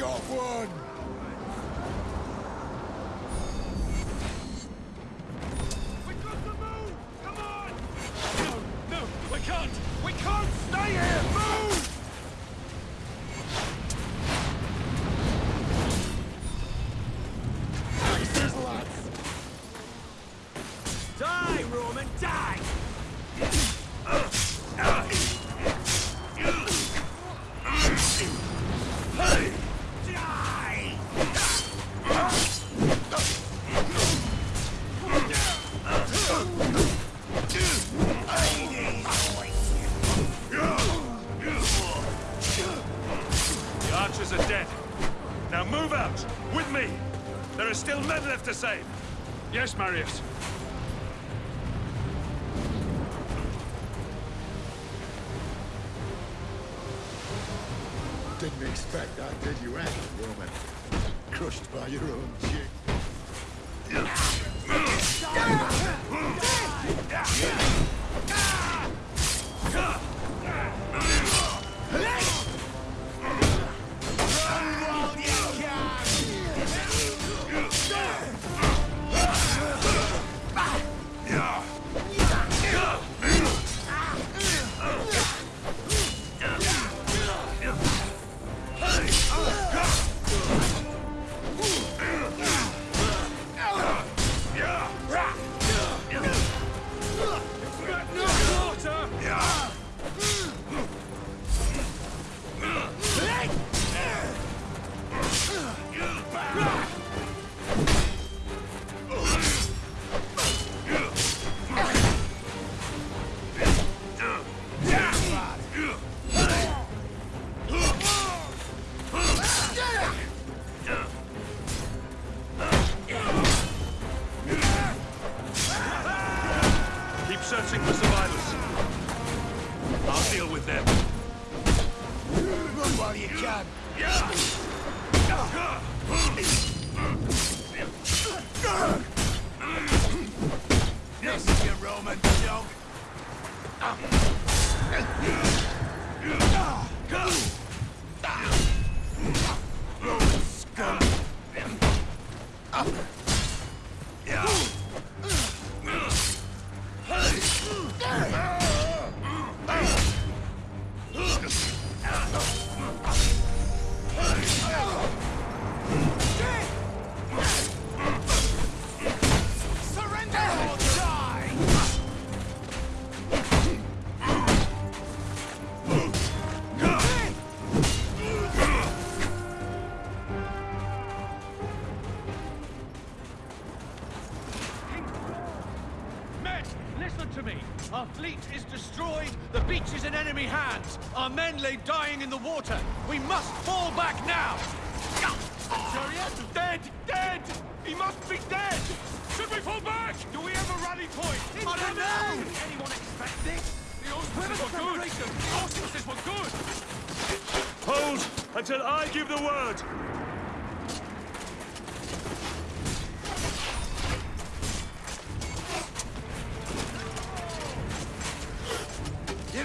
got one! We got! Come on! No, no, we can't! We can't stay here! Move! Die, Roman, die! soldiers are dead. Now move out, with me. There are still men left to save. Yes, Marius. Didn't expect that, did you, any woman? Crushed by your own jig. With them. Run while you can. This is your Roman dog. Roman scum. To me. Our fleet is destroyed. The beach is in enemy hands. Our men lay dying in the water. We must fall back now. Chariot, dead, dead. He must be dead. Should we fall back? Do we have a rally point? I don't know. Did anyone expect this? The auspices were good. The auspices were good. Hold until I give the word.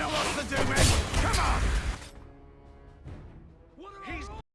know what to do, man.